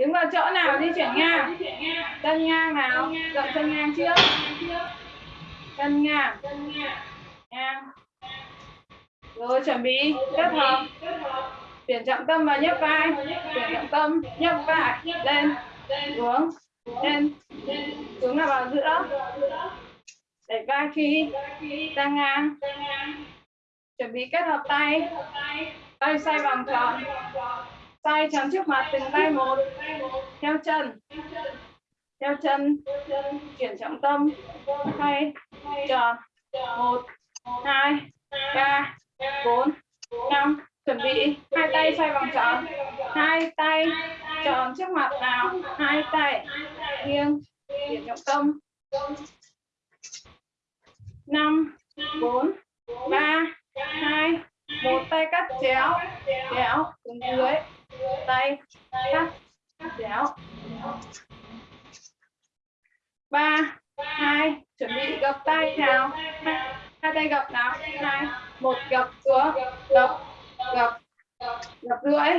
đứng vào chỗ nào di chuyển ngang? chân ngang nào? Dậm chân ngang trước. chân ngang ngang. Rồi chuẩn bị. Kết hợp. Chuyển trọng tâm vào nhấc vai. Chuyển trọng tâm nhấc vai. Lên. Xuống. Lên. Xuống là vào giữa. Đẩy vai khi. Ra ngang. Chuẩn bị kết hợp tay. Tay. Xoay vòng tròn tay chắn trước mặt, từng tay một. Theo chân. Theo chân. Chuyển trọng tâm. Tay tròn một. Hai. Ba. Bốn. Năm. Chuẩn bị. Hai tay xoay vòng tròn. Hai tay tròn trước mặt nào? Hai tay. Nghiêng. Chuyển trọng tâm. Năm. Bốn. Ba. Hai. Một tay cắt chéo. Chéo. Xuống dưới tay cắt chéo. Ba hai chuẩn bị gập tay nào. Hai, tay gập nào. Hai một gập xuống. Gập gập gập rưỡi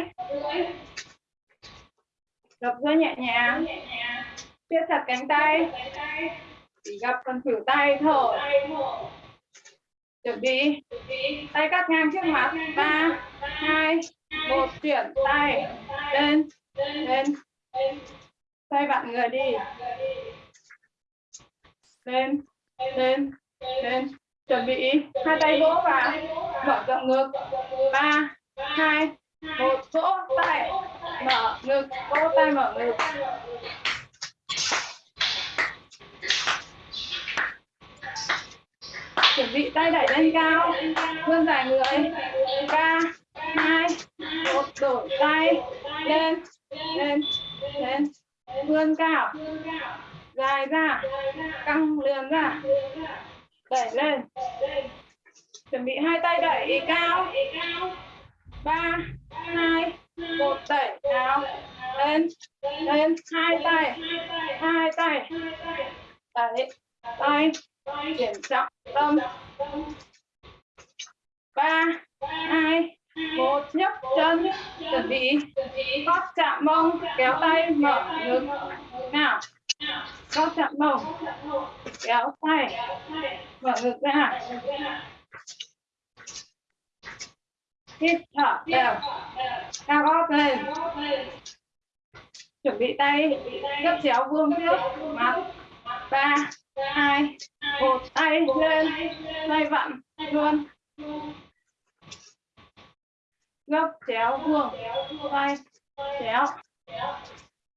gập rưỡi nhẹ nhàng. Siết chặt cánh tay. Chỉ gập phần thử tay thở chuẩn bị. Tay cắt ngang trước mặt. Ba hai một chuyển tay. Lên. Lên. Tay bạn người đi. Lên. Lên. Lên. Chuẩn bị. Hai tay vỗ vào. Mở rộng ngực. Ba, hai, một, vỗ tay. Mở ngực. Vỗ tay mở ngực. Chuẩn bị tay đẩy lên cao. Vươn dài người. Ba hai một đổi tay lên lên lên. Vươn cao. Dài ra. Căng lườn ra. Đẩy lên. Chuẩn bị hai tay đẩy cao. Ba, hai, một, đẩy cao. Lên lên. Hai tay. Hai tay. Đẩy. Tay. Chuyển trọng tâm. Bị gót chạm mông, kéo tay mở ngực. Nào. Gót chạm mông, kéo tay mở ngực ra. Hít thở đều. Cao gót lên. Chuẩn bị tay. Gấp chéo vuông trước. Mặt. Ba. Hai. Một. Tay lên. Tay vặn luôn gấp, chéo, vuông. Tay chéo.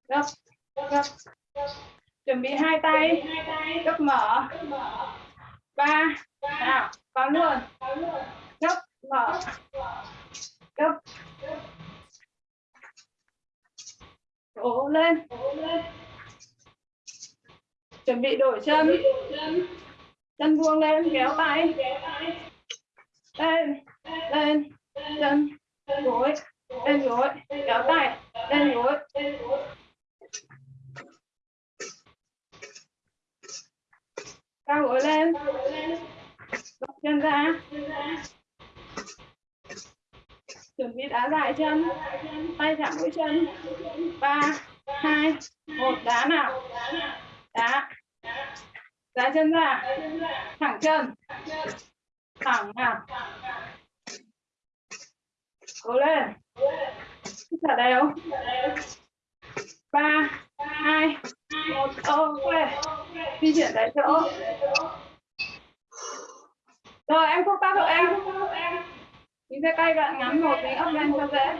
Gấp gấp. Chuẩn bị hai tay. Gấp mở. Ba. Nào, vào luôn. Gấp, mở. Gấp. Cố lên. Chuẩn bị đổi chân. Chân vuông lên, kéo tay. Lên lên, chân gối lên gối, kéo tay lên gối. Cao gối lên. Gập chân ra. Chuẩn bị đá dài chân. Tay chạm mũi chân. Ba, hai, một, đá nào? Đá. Đá chân ra. Thẳng chân. Thẳng nào? Cố lên. Hít thở đều ba, hai, một ok di chuyển tại chỗ. Rồi, em không tác rồi em. Nhìn sẽ tay bạn ngắn một cái ấp lên cho dễ.